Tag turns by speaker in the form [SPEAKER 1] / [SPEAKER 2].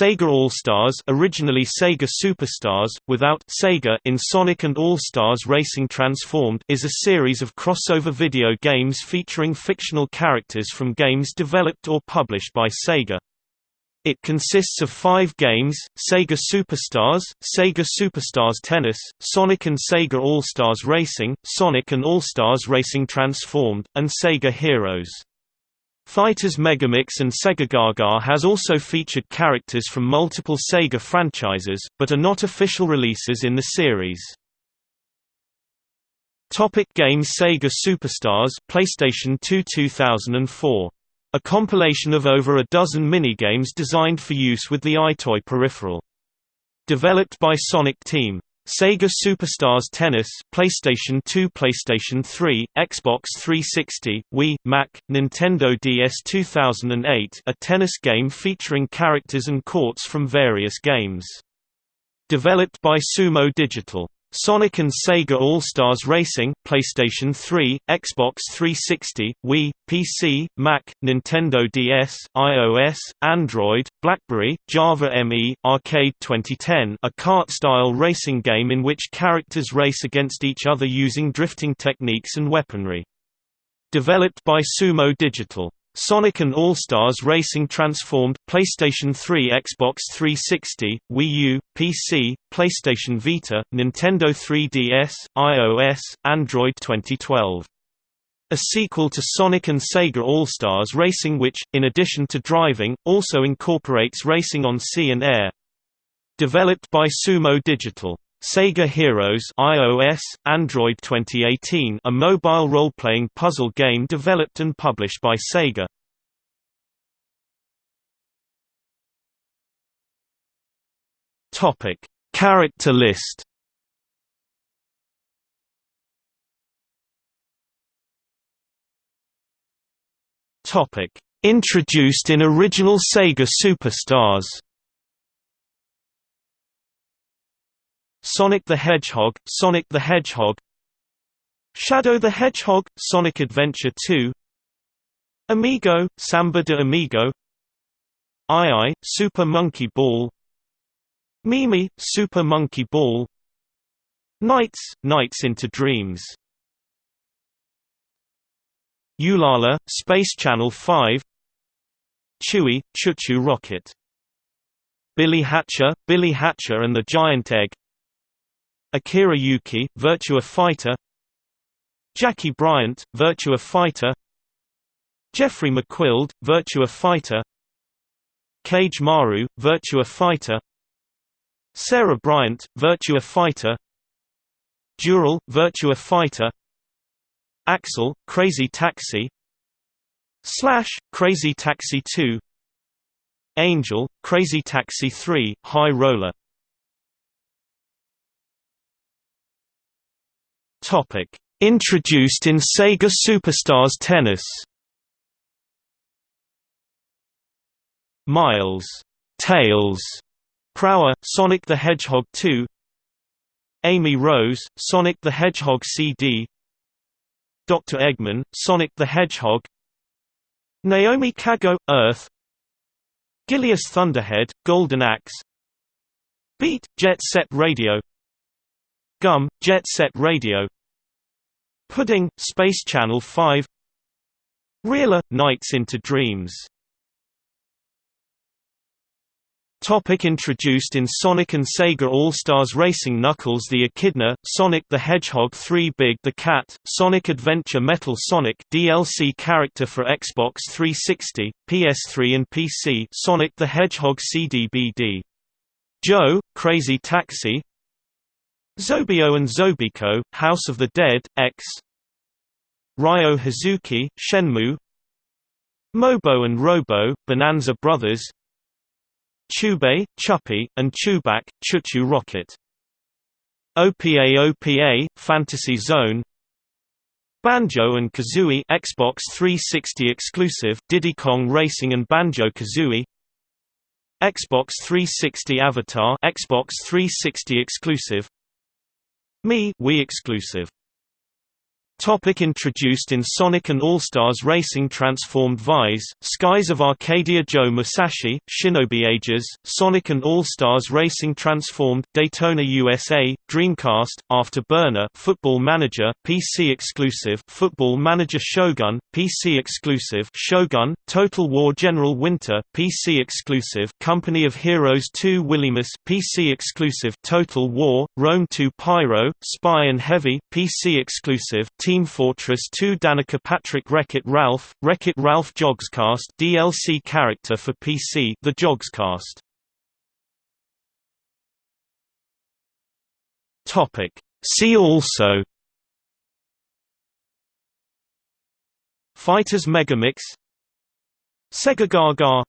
[SPEAKER 1] Sega All-Stars originally Sega Superstars, without Sega in Sonic and All-Stars Racing Transformed is a series of crossover video games featuring fictional characters from games developed or published by Sega. It consists of five games, Sega Superstars, Sega Superstars Tennis, Sonic and Sega All-Stars Racing, Sonic and All-Stars Racing Transformed, and Sega Heroes. Fighters Megamix and Sega Gaga has also featured characters from multiple Sega franchises, but are not official releases in the series. Topic games Sega Superstars PlayStation 2 2004. A compilation of over a dozen minigames designed for use with the EyeToy peripheral. Developed by Sonic Team. Sega Superstars Tennis, PlayStation 2, PlayStation 3, Xbox 360, Wii, Mac, Nintendo DS 2008, a tennis game featuring characters and courts from various games. Developed by Sumo Digital Sonic and Sega All-Stars Racing, PlayStation 3, Xbox 360, Wii, PC, Mac, Nintendo DS, iOS, Android, BlackBerry, Java ME, Arcade 2010 a kart-style racing game in which characters race against each other using drifting techniques and weaponry. Developed by Sumo Digital Sonic and All-Stars Racing Transformed, PlayStation 3 Xbox 360, Wii U, PC, PlayStation Vita, Nintendo 3DS, iOS, Android 2012. A sequel to Sonic and Sega All-Stars Racing which, in addition to driving, also incorporates racing on sea and air. Developed by Sumo Digital Sega Heroes iOS, Android 2018 a mobile role-playing puzzle game developed and published by Sega. Topic: Character list. Topic: Introduced in original Sega Superstars. Sonic the Hedgehog, Sonic the Hedgehog. Shadow the Hedgehog, Sonic Adventure 2 Amigo, Samba de Amigo. Ai Super Monkey Ball. MeeMee, Super Monkey Ball. NiGHTS, NiGHTS into Dreams. Ulala, Space Channel 5 Chewy, ChuChu Rocket. Billy Hatcher, Billy Hatcher and the Giant Egg Akira Yuki, Virtua Fighter. Jackie Bryant, Virtua Fighter. Jeffry McWild, Virtua Fighter. Kage-Maru, Virtua Fighter. Sarah Bryant, Virtua Fighter. Dural, Virtua Fighter. Axel, Crazy Taxi. Slash, Crazy Taxi 2 Angel, Crazy Taxi 3, High Roller Topic: Introduced in Sega Superstars Tennis. Miles, Tails, Prower, Sonic the Hedgehog 2. Amy Rose, Sonic the Hedgehog CD. Dr. Eggman, Sonic the Hedgehog. Naomi Kago, Earth. Gilius Thunderhead, Golden Axe. Beat, Jet Set Radio. Gum, Jet Set Radio Pudding, Space Channel 5 Reala, NiGHTS into Dreams Topic introduced in Sonic and Sega All-Stars Racing Knuckles the Echidna, Sonic the Hedgehog 3 Big the Cat, Sonic Adventure Metal Sonic DLC character for Xbox 360, PS3 and PC Sonic the Hedgehog CD-BD. Joe, Crazy Taxi, Zobio and Zobiko, House of the Dead, X. Ryo Hazuki, Shenmue. Mobo and Robo, Bonanza Brothers. Chubei, Chuppy, and Chubak, ChuChu Rocket. OPA OPA, Fantasy Zone. Banjo and Kazooie Xbox 360 exclusive Diddy Kong Racing and Banjo-Kazooie Xbox 360 Avatar Xbox 360 exclusive Mii Wii exclusive Topic introduced in Sonic and All-Stars Racing Transformed Vyse, Skies of Arcadia Joe Musashi, Shinobi Ages, Sonic and All-Stars Racing Transformed, Daytona USA, Dreamcast, Afterburner Football Manager, PC exclusive Football Manager Shogun, PC exclusive Shogun, Total War General Winter, PC exclusive Company of Heroes 2 Willemus, PC exclusive Total War, Rome 2 Pyro, Spy and Heavy, PC exclusive Team Fortress 2 Danica Patrick Wreck-It Ralph, Wreck-It Ralph Yogscast DLC character for PC The Yogscast. Topic See also Fighters Megamix Sega Gaga